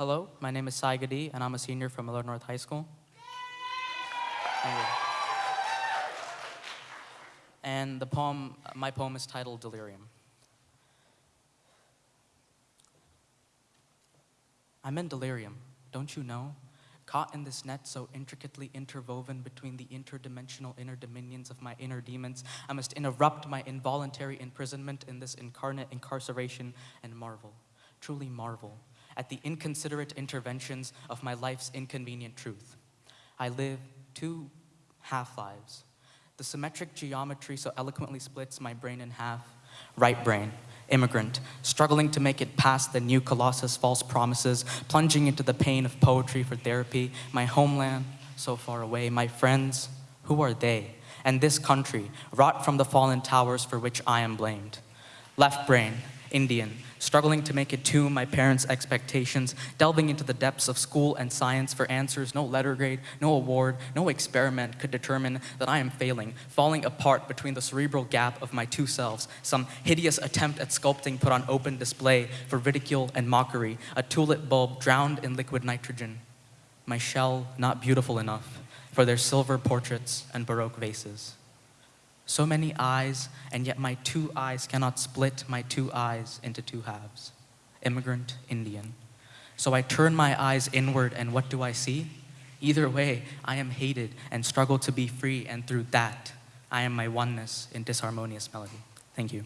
Hello, my name is Sai Gadi, and I'm a senior from Millard North High School. And the poem, my poem is titled Delirium. I'm in delirium, don't you know? Caught in this net so intricately interwoven between the interdimensional inner dominions of my inner demons, I must interrupt my involuntary imprisonment in this incarnate incarceration and marvel, truly marvel, at the inconsiderate interventions of my life's inconvenient truth. I live two half lives. The symmetric geometry so eloquently splits my brain in half. Right brain, immigrant, struggling to make it past the new colossus false promises, plunging into the pain of poetry for therapy. My homeland, so far away. My friends, who are they? And this country, wrought from the fallen towers for which I am blamed. Left brain, Indian, struggling to make it to my parents' expectations, delving into the depths of school and science for answers no letter grade, no award, no experiment could determine that I am failing, falling apart between the cerebral gap of my two selves, some hideous attempt at sculpting put on open display for ridicule and mockery, a tulip bulb drowned in liquid nitrogen, my shell not beautiful enough for their silver portraits and Baroque vases. So many eyes, and yet my two eyes cannot split my two eyes into two halves. Immigrant Indian. So I turn my eyes inward, and what do I see? Either way, I am hated and struggle to be free, and through that, I am my oneness in disharmonious melody. Thank you.